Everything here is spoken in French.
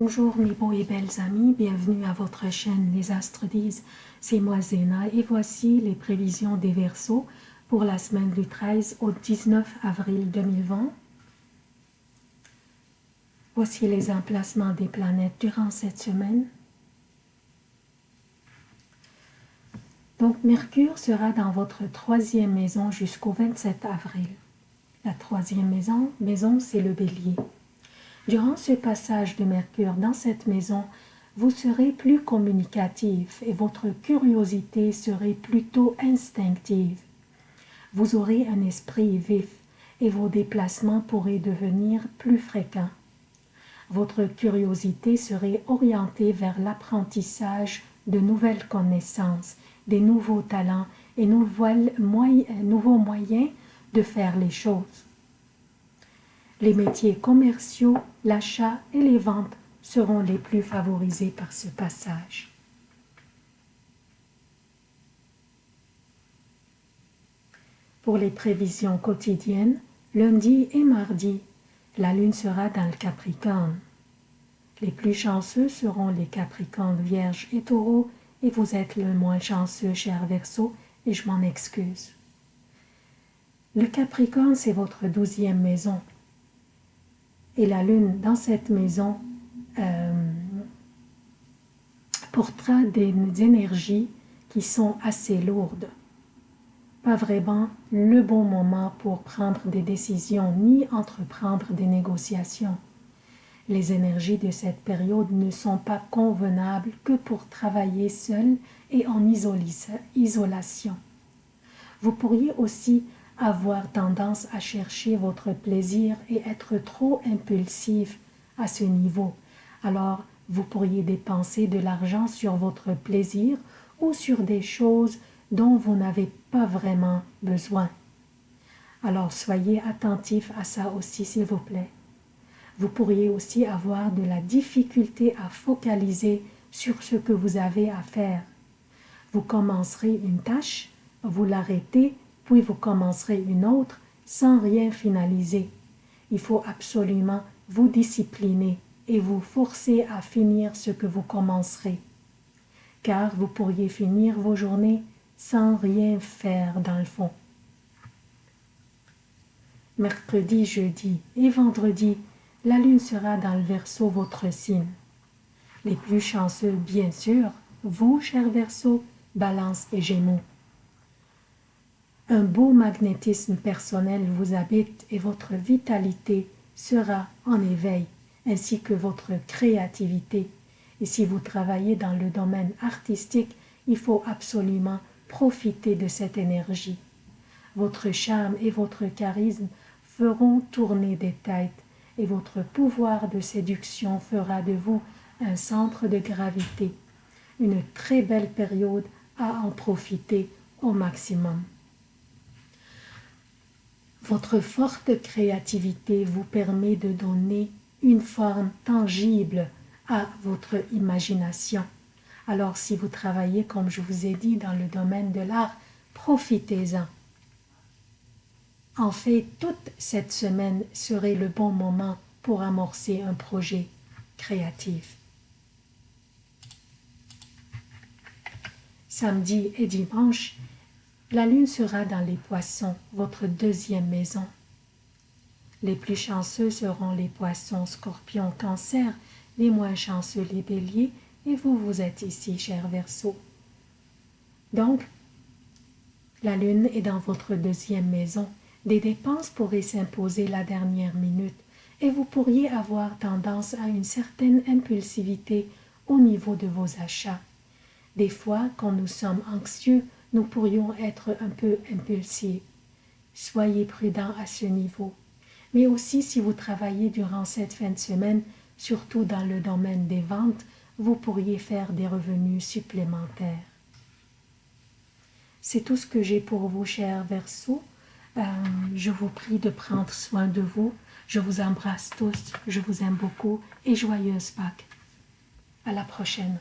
Bonjour mes beaux et belles amis, bienvenue à votre chaîne Les Astres disent, c'est moi Zéna et voici les prévisions des Verseaux pour la semaine du 13 au 19 avril 2020. Voici les emplacements des planètes durant cette semaine. Donc Mercure sera dans votre troisième maison jusqu'au 27 avril. La troisième maison, maison c'est le bélier. Durant ce passage de Mercure dans cette maison, vous serez plus communicatif et votre curiosité serait plutôt instinctive. Vous aurez un esprit vif et vos déplacements pourraient devenir plus fréquents. Votre curiosité serait orientée vers l'apprentissage de nouvelles connaissances, des nouveaux talents et nouveaux moyens de faire les choses. Les métiers commerciaux, l'achat et les ventes seront les plus favorisés par ce passage. Pour les prévisions quotidiennes, lundi et mardi, la lune sera dans le Capricorne. Les plus chanceux seront les Capricornes, Vierges et Taureaux, et vous êtes le moins chanceux, cher Verseau, et je m'en excuse. Le Capricorne, c'est votre douzième maison, et la lune dans cette maison euh, portera des énergies qui sont assez lourdes. Pas vraiment le bon moment pour prendre des décisions ni entreprendre des négociations. Les énergies de cette période ne sont pas convenables que pour travailler seul et en isolation. Vous pourriez aussi avoir tendance à chercher votre plaisir et être trop impulsif à ce niveau. Alors, vous pourriez dépenser de l'argent sur votre plaisir ou sur des choses dont vous n'avez pas vraiment besoin. Alors soyez attentif à ça aussi s'il vous plaît. Vous pourriez aussi avoir de la difficulté à focaliser sur ce que vous avez à faire. Vous commencerez une tâche, vous l'arrêtez puis vous commencerez une autre sans rien finaliser. Il faut absolument vous discipliner et vous forcer à finir ce que vous commencerez, car vous pourriez finir vos journées sans rien faire dans le fond. Mercredi, jeudi et vendredi, la lune sera dans le verso votre signe. Les plus chanceux, bien sûr, vous, cher verso, balance et gémeaux. Un beau magnétisme personnel vous habite et votre vitalité sera en éveil, ainsi que votre créativité. Et si vous travaillez dans le domaine artistique, il faut absolument profiter de cette énergie. Votre charme et votre charisme feront tourner des têtes et votre pouvoir de séduction fera de vous un centre de gravité. Une très belle période à en profiter au maximum. Votre forte créativité vous permet de donner une forme tangible à votre imagination. Alors si vous travaillez, comme je vous ai dit, dans le domaine de l'art, profitez-en. En fait, toute cette semaine serait le bon moment pour amorcer un projet créatif. Samedi et dimanche, la lune sera dans les poissons, votre deuxième maison. Les plus chanceux seront les poissons, scorpions, cancer, les moins chanceux les béliers, et vous, vous êtes ici, cher Verseau. Donc, la lune est dans votre deuxième maison. Des dépenses pourraient s'imposer la dernière minute, et vous pourriez avoir tendance à une certaine impulsivité au niveau de vos achats. Des fois, quand nous sommes anxieux, nous pourrions être un peu impulsifs. Soyez prudents à ce niveau. Mais aussi si vous travaillez durant cette fin de semaine, surtout dans le domaine des ventes, vous pourriez faire des revenus supplémentaires. C'est tout ce que j'ai pour vous, chers Verseaux. Euh, je vous prie de prendre soin de vous. Je vous embrasse tous, je vous aime beaucoup et joyeuse Pâques. À la prochaine.